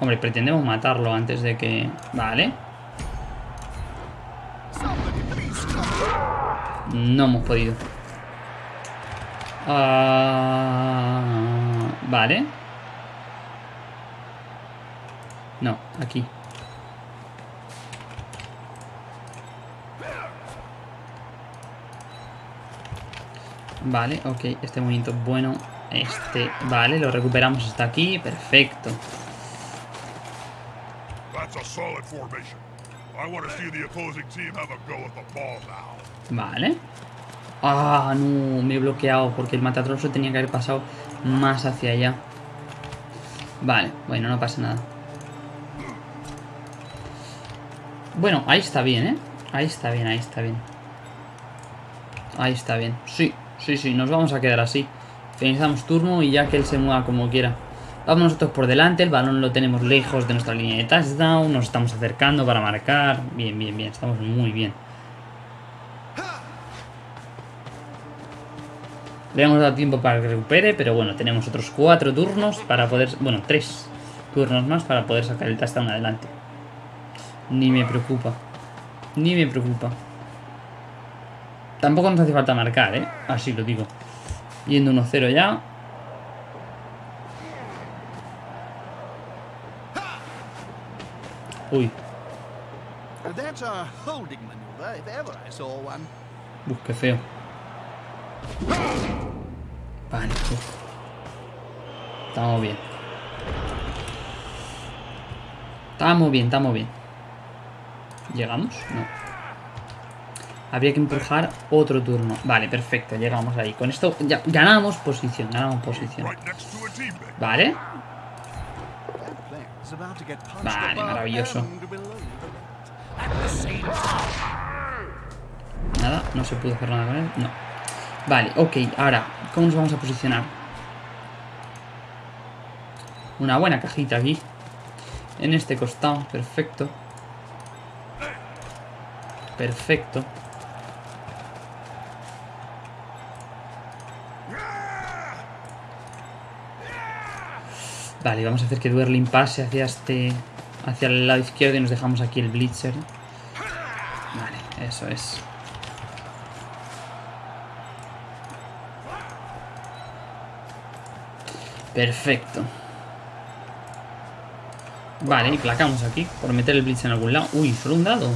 Hombre, pretendemos matarlo antes de que... Vale. No hemos podido. Ah, vale. No, aquí. Vale, ok, este movimiento bueno. Este, vale, lo recuperamos hasta aquí, perfecto. Vale. Ah, no, me he bloqueado porque el matatroso tenía que haber pasado más hacia allá. Vale, bueno, no pasa nada. Bueno, ahí está bien, ¿eh? Ahí está bien, ahí está bien. Ahí está bien. Sí, sí, sí, nos vamos a quedar así. Finalizamos turno y ya que él se mueva como quiera. Vamos nosotros por delante, el balón lo tenemos lejos de nuestra línea de touchdown, nos estamos acercando para marcar. Bien, bien, bien, estamos muy bien. Le hemos dado tiempo para que recupere, pero bueno, tenemos otros cuatro turnos para poder... Bueno, tres turnos más para poder sacar el touchdown adelante. Ni me preocupa. Ni me preocupa. Tampoco nos hace falta marcar, ¿eh? Así lo digo. Yendo 1-0 ya. Uy. Uf, qué feo. Vale. Uf. Estamos bien. Estamos bien, estamos bien. ¿Llegamos? No. Habría que empujar otro turno. Vale, perfecto, llegamos ahí. Con esto ya ganamos posición, ganamos posición. Vale. Vale, maravilloso. Nada, no se pudo hacer nada con él. No. Vale, ok, ahora, ¿cómo nos vamos a posicionar? Una buena cajita aquí. En este costado, perfecto. Perfecto. Vale, vamos a hacer que Duerlin pase hacia este... Hacia el lado izquierdo y nos dejamos aquí el Blitzer. Vale, eso es. Perfecto. Vale, y placamos aquí por meter el Blitz en algún lado. Uy, solo un dado.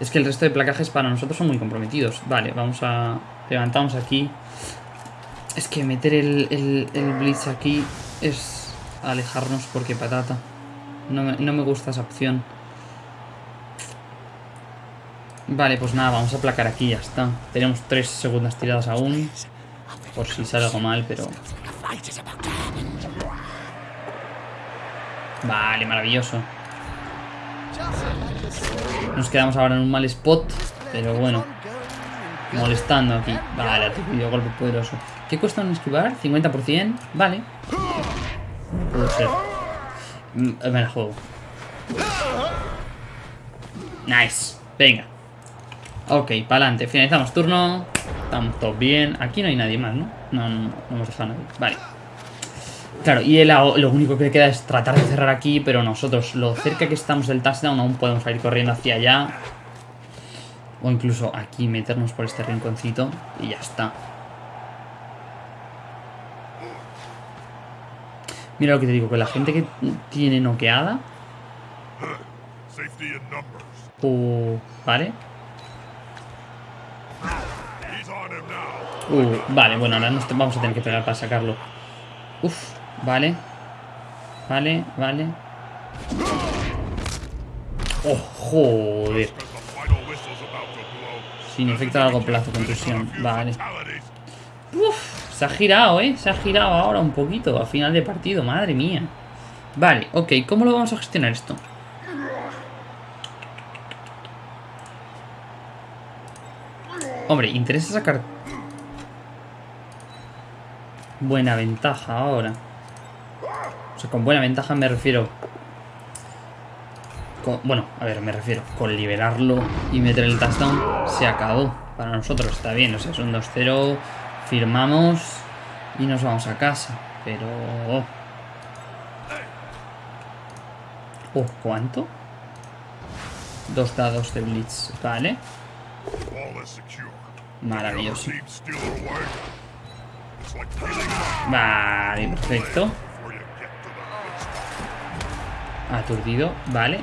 Es que el resto de placajes para nosotros son muy comprometidos. Vale, vamos a... Levantamos aquí. Es que meter el, el, Blitz aquí es alejarnos porque patata. No me, no me gusta esa opción. Vale, pues nada, vamos a placar aquí, ya está. Tenemos tres segundas tiradas aún. Por si sale algo mal, pero... Vale, maravilloso. Nos quedamos ahora en un mal spot, pero bueno. Molestando aquí. Vale, aturdido, golpe poderoso. ¿Qué cuesta un esquivar? 50%. Vale. Puede ser. Mm, me la juego. Nice. Venga. Ok, para adelante. Finalizamos turno. Estamos todos bien. Aquí no hay nadie más, ¿no? No, no, no hemos dejado a nadie. Vale. Claro, y lo único que queda es tratar de cerrar aquí, pero nosotros, lo cerca que estamos del touchdown, aún podemos ir corriendo hacia allá. O incluso aquí meternos por este rinconcito y ya está. Mira lo que te digo, que la gente que tiene noqueada... Uh, vale. Uh, vale, bueno, ahora nos vamos a tener que pegar para sacarlo. Uf, Vale. Vale, vale. ¡Oh, joder! Sin efecto a largo plazo, conclusión. Vale. Uf, se ha girado, ¿eh? Se ha girado ahora un poquito a final de partido. Madre mía. Vale, ok. ¿Cómo lo vamos a gestionar esto? Hombre, interesa sacar... Buena ventaja ahora con buena ventaja me refiero... bueno, a ver, me refiero, con liberarlo y meter el touchdown se acabó. Para nosotros está bien, o sea, es un 2-0, firmamos y nos vamos a casa. Pero... Oh, ¿cuánto? Dos dados de Blitz, vale. Maravilloso. Vale, perfecto. Aturdido, vale.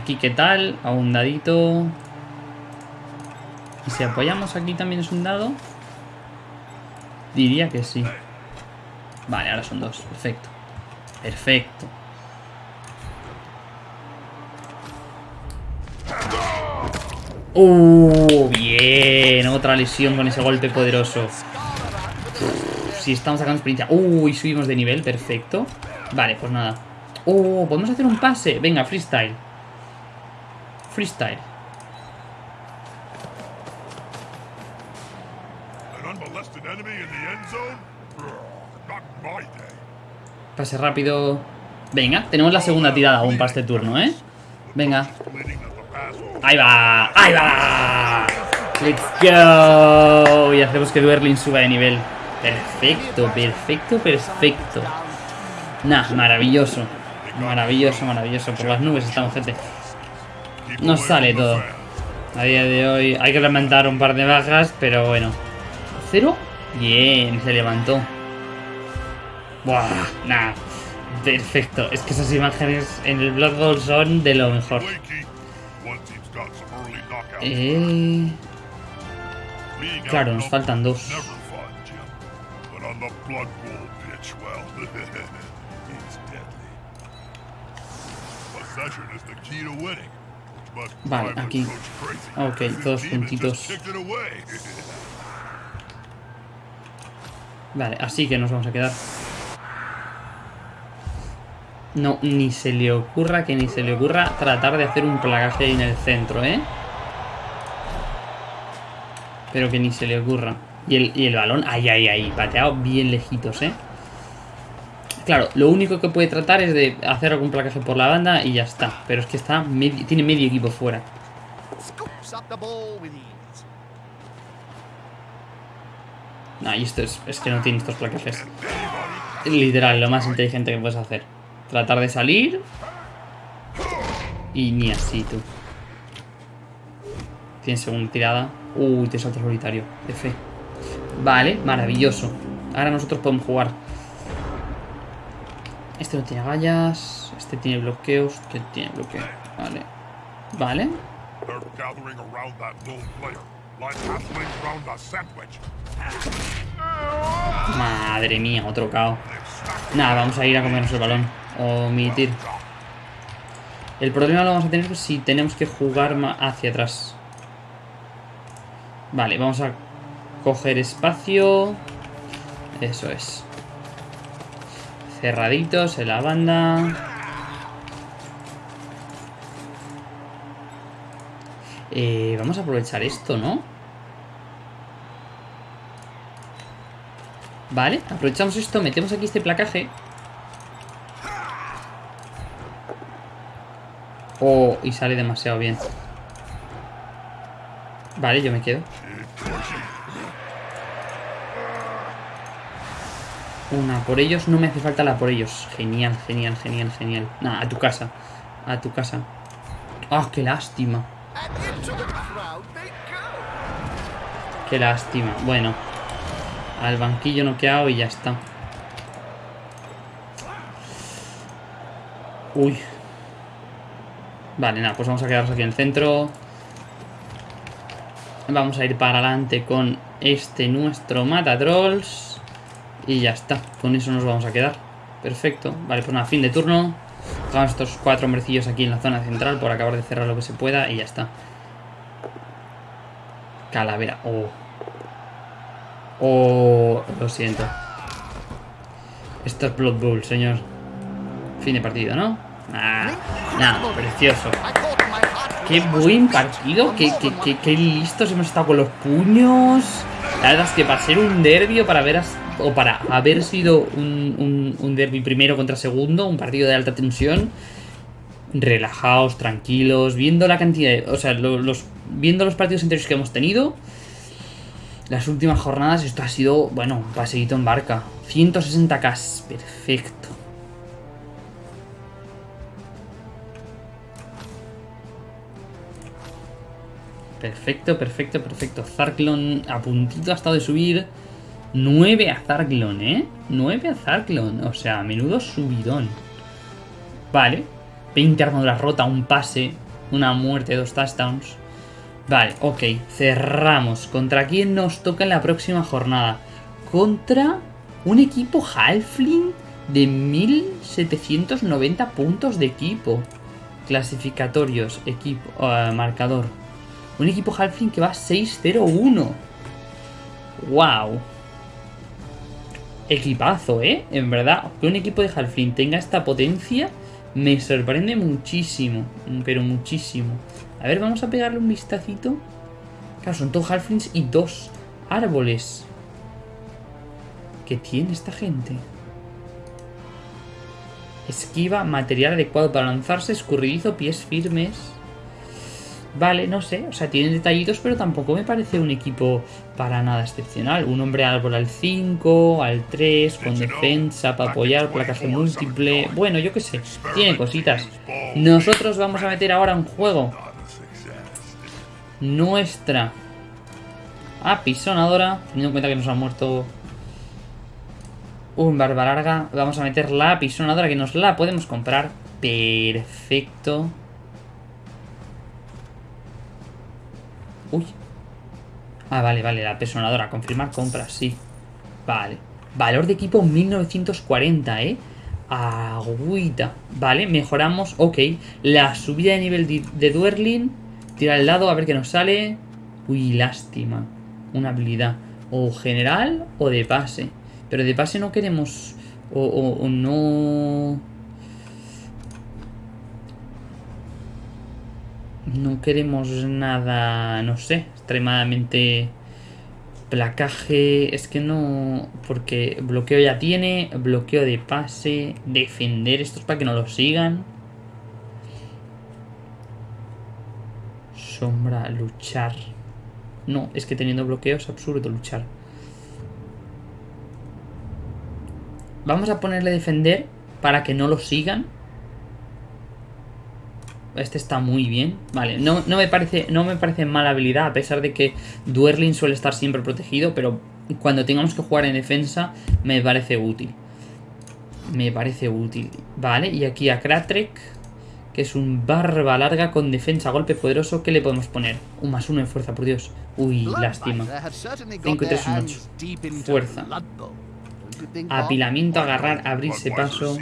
Aquí, ¿qué tal? A un dadito. ¿Y si apoyamos aquí también es un dado? Diría que sí. Vale, ahora son dos. Perfecto. Perfecto. ¡Uh! Bien. Otra lesión con ese golpe poderoso. Si estamos sacando experiencia. ¡Uh! Y subimos de nivel. Perfecto. Vale, pues nada. Oh, podemos hacer un pase. Venga, freestyle. Freestyle. Pase rápido. Venga, tenemos la segunda tirada aún para este turno, ¿eh? Venga. Ahí va, ahí va. Let's go. Y hacemos que Duerlin suba de nivel. Perfecto, perfecto, perfecto. Nah, maravilloso. Maravilloso, maravilloso. Por las nubes estamos, gente. Nos sale todo. A día de hoy hay que lamentar un par de bajas, pero bueno. ¿Cero? Bien, se levantó. Buah, nah. Perfecto. Es que esas imágenes en el Blood Bowl son de lo mejor. Eh... Claro, nos faltan dos. Vale, aquí. Ok, todos juntitos. Vale, así que nos vamos a quedar. No, ni se le ocurra que ni se le ocurra tratar de hacer un plagaje en el centro, ¿eh? Pero que ni se le ocurra. Y el, y el balón, ahí, ahí, ahí, pateado bien lejitos, ¿eh? Claro, lo único que puede tratar es de hacer algún placaje por la banda y ya está. Pero es que está tiene medio equipo fuera. No, y esto es, es que no tiene estos placajes. Literal, lo más inteligente que puedes hacer. Tratar de salir. Y ni así, tú. Tienes segunda tirada. Uy, te salto solitario. Fe. Vale, maravilloso. Ahora nosotros podemos jugar. Este no tiene vallas. Este tiene bloqueos. Que tiene bloqueo. Vale. Vale. Madre mía, otro cao. Nada, vamos a ir a comernos el balón. Omitir. El problema lo vamos a tener si tenemos que jugar hacia atrás. Vale, vamos a coger espacio. Eso es. Cerraditos en la banda. Eh, vamos a aprovechar esto, ¿no? Vale, aprovechamos esto, metemos aquí este placaje. Oh, y sale demasiado bien. Vale, yo me quedo. Una por ellos, no me hace falta la por ellos. Genial, genial, genial, genial. Nah, a tu casa. A tu casa. ¡Ah, qué lástima! Qué lástima. Bueno. Al banquillo noqueado y ya está. Uy. Vale, nada, pues vamos a quedarnos aquí en el centro. Vamos a ir para adelante con este nuestro Matatrolls. Y ya está, con eso nos vamos a quedar. Perfecto, vale, pues nada, fin de turno. Dejamos estos cuatro hombrecillos aquí en la zona central por acabar de cerrar lo que se pueda y ya está. Calavera, oh. Oh, lo siento. Esto es Blood Bowl, señor. Fin de partido, ¿no? Ah, nada, precioso. Qué buen partido, qué, qué, listos hemos estado con los puños. La verdad es que para ser un derbi o para haber, o para haber sido un, un, derby primero contra segundo, un partido de alta tensión, relajados, tranquilos, viendo la cantidad de, O sea, los, viendo los partidos anteriores que hemos tenido, las últimas jornadas, esto ha sido, bueno, un paseíto en barca. 160k, perfecto. Perfecto, perfecto, perfecto. Zarklon a puntito ha estado de subir. 9 a Zarklon, ¿eh? 9 a Zarklon. O sea, menudo subidón. Vale. 20 armaduras rota, un pase, una muerte, dos touchdowns. Vale, ok. Cerramos. ¿Contra quién nos toca en la próxima jornada? Contra un equipo Halfling de 1790 puntos de equipo. Clasificatorios, equipo, uh, marcador. Un equipo Halfling que va 6-0-1. ¡Wow! Equipazo, ¿eh? En verdad, que un equipo de Halfling tenga esta potencia me sorprende muchísimo. Pero muchísimo. A ver, vamos a pegarle un vistacito. Claro, son dos Halflings y dos árboles. ¿Qué tiene esta gente? Esquiva, material adecuado para lanzarse, escurridizo, pies firmes. Vale, no sé, o sea, tienen detallitos, pero tampoco me parece un equipo para nada excepcional. Un hombre árbol al 5, al 3, con defensa para apoyar, placaje múltiple. Bueno, yo qué sé, tiene cositas. Nosotros vamos a meter ahora en juego nuestra apisonadora, teniendo en cuenta que nos ha muerto un barba larga. Vamos a meter la apisonadora que nos la podemos comprar. Perfecto. Uy. Ah, vale, vale, la apisonadora. Confirmar compra, sí. Vale. Valor de equipo 1940, ¿eh? Agüita. Vale, mejoramos. Ok. La subida de nivel de, de Duerlin. Tira al lado a ver qué nos sale. Uy, lástima. Una habilidad. O general o de pase. Pero de pase no queremos... O, no... No queremos nada, no sé, extremadamente... Placaje, es que no... Porque bloqueo ya tiene, bloqueo de pase, defender, esto es para que no lo sigan. Sombra, luchar. No, es que teniendo bloqueo es absurdo luchar. Vamos a ponerle defender para que no lo sigan. Este está muy bien. Vale, no, no, me parece, no me parece mala habilidad, a pesar de que Duerlin suele estar siempre protegido, pero cuando tengamos que jugar en defensa me parece útil. Me parece útil. Vale, y aquí a Kratrek, que es un barba larga con defensa, golpe poderoso, ¿qué le podemos poner? Un más uno en fuerza, por Dios. Uy, lástima. 5 y 3, un 8. Fuerza. Apilamiento, agarrar, abrirse paso.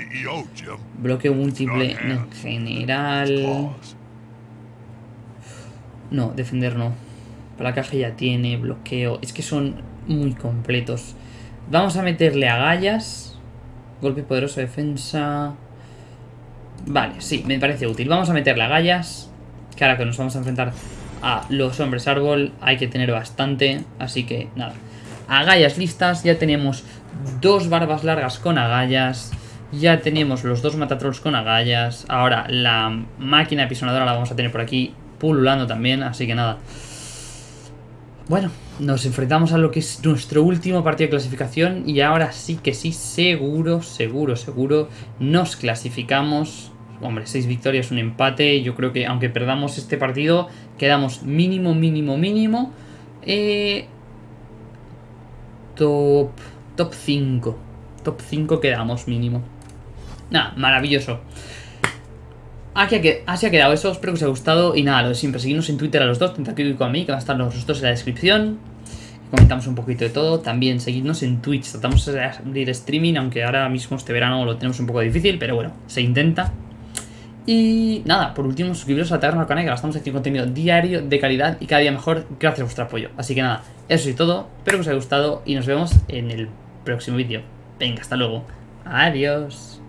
Bloqueo múltiple en general. No, defender no. Placaje ya tiene, bloqueo. Es que son muy completos. Vamos a meterle agallas. Golpe poderoso, defensa. Vale, sí, me parece útil. Vamos a meterle agallas. Que ahora que nos vamos a enfrentar a los hombres árbol hay que tener bastante. Así que nada. Agallas listas. Ya tenemos dos barbas largas con agallas. Ya tenemos los dos matatrolls con agallas. Ahora la máquina pisonadora la vamos a tener por aquí pululando también. Así que nada. Bueno, nos enfrentamos a lo que es nuestro último partido de clasificación. Y ahora sí que sí, seguro, seguro, seguro. Nos clasificamos. Hombre, seis victorias, un empate. Yo creo que aunque perdamos este partido, quedamos mínimo, mínimo, mínimo. Eh, top Top 5. Top 5 quedamos mínimo. Nada, maravilloso. Así ha quedado eso, espero que os haya gustado Y nada, lo de siempre, seguidnos en Twitter a los dos como a mí, que van a estar los dos en la descripción Comentamos un poquito de todo También seguidnos en Twitch, tratamos de abrir streaming Aunque ahora mismo este verano lo tenemos un poco difícil Pero bueno, se intenta Y nada, por último, suscribiros a Taberna Canal Que estamos haciendo contenido diario, de calidad Y cada día mejor, gracias a vuestro apoyo Así que nada, eso es todo, espero que os haya gustado Y nos vemos en el próximo vídeo. Venga, hasta luego. Adiós.